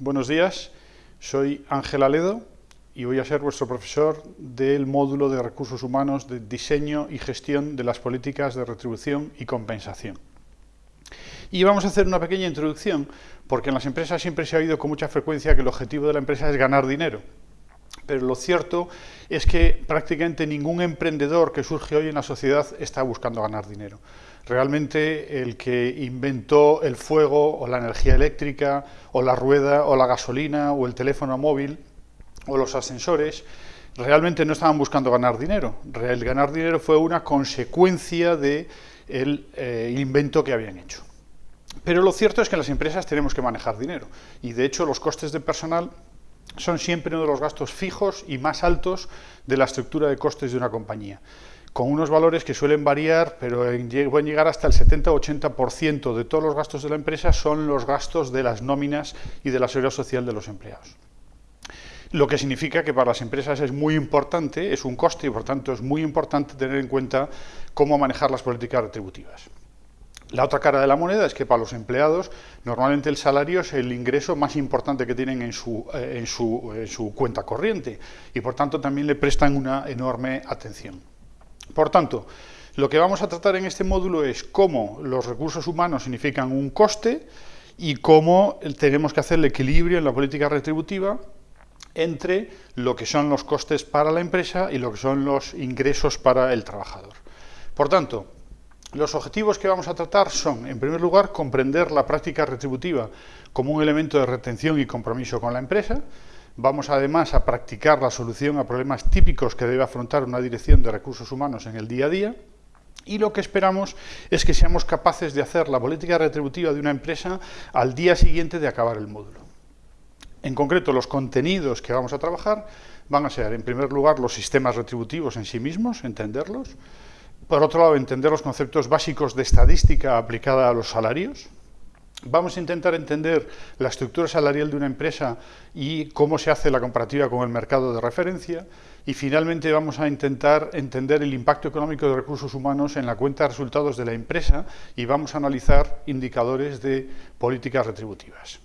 Buenos días, soy Ángel Aledo y voy a ser vuestro profesor del módulo de Recursos Humanos de Diseño y Gestión de las Políticas de Retribución y Compensación. Y vamos a hacer una pequeña introducción, porque en las empresas siempre se ha oído con mucha frecuencia que el objetivo de la empresa es ganar dinero. Pero lo cierto es que prácticamente ningún emprendedor que surge hoy en la sociedad está buscando ganar dinero. Realmente el que inventó el fuego o la energía eléctrica o la rueda o la gasolina o el teléfono móvil o los ascensores realmente no estaban buscando ganar dinero. El ganar dinero fue una consecuencia del de eh, invento que habían hecho. Pero lo cierto es que en las empresas tenemos que manejar dinero y de hecho los costes de personal son siempre uno de los gastos fijos y más altos de la estructura de costes de una compañía, con unos valores que suelen variar, pero pueden llegar hasta el 70-80% de todos los gastos de la empresa son los gastos de las nóminas y de la seguridad social de los empleados. Lo que significa que para las empresas es muy importante, es un coste y por tanto es muy importante tener en cuenta cómo manejar las políticas retributivas. La otra cara de la moneda es que para los empleados normalmente el salario es el ingreso más importante que tienen en su, eh, en su, cuenta corriente y por tanto también le prestan una enorme atención. Por tanto, lo que vamos a tratar en este módulo es cómo los recursos humanos significan un coste y cómo tenemos que hacer el equilibrio en la política retributiva entre lo que son los costes para la empresa y lo que son los ingresos para el trabajador. Por tanto, los objetivos que vamos a tratar son, en primer lugar, comprender la práctica retributiva como un elemento de retención y compromiso con la empresa. Vamos además a practicar la solución a problemas típicos que debe afrontar una dirección de recursos humanos en el día a día. Y lo que esperamos es que seamos capaces de hacer la política retributiva de una empresa al día siguiente de acabar el módulo. En concreto, los contenidos que vamos a trabajar van a ser, en primer lugar, los sistemas retributivos en sí mismos, entenderlos, por otro lado, entender los conceptos básicos de estadística aplicada a los salarios. Vamos a intentar entender la estructura salarial de una empresa y cómo se hace la comparativa con el mercado de referencia. Y finalmente vamos a intentar entender el impacto económico de recursos humanos en la cuenta de resultados de la empresa y vamos a analizar indicadores de políticas retributivas.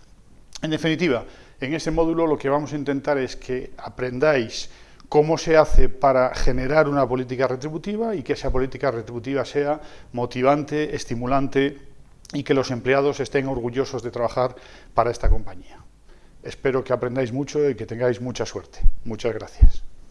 En definitiva, en este módulo lo que vamos a intentar es que aprendáis cómo se hace para generar una política retributiva y que esa política retributiva sea motivante, estimulante y que los empleados estén orgullosos de trabajar para esta compañía. Espero que aprendáis mucho y que tengáis mucha suerte. Muchas gracias.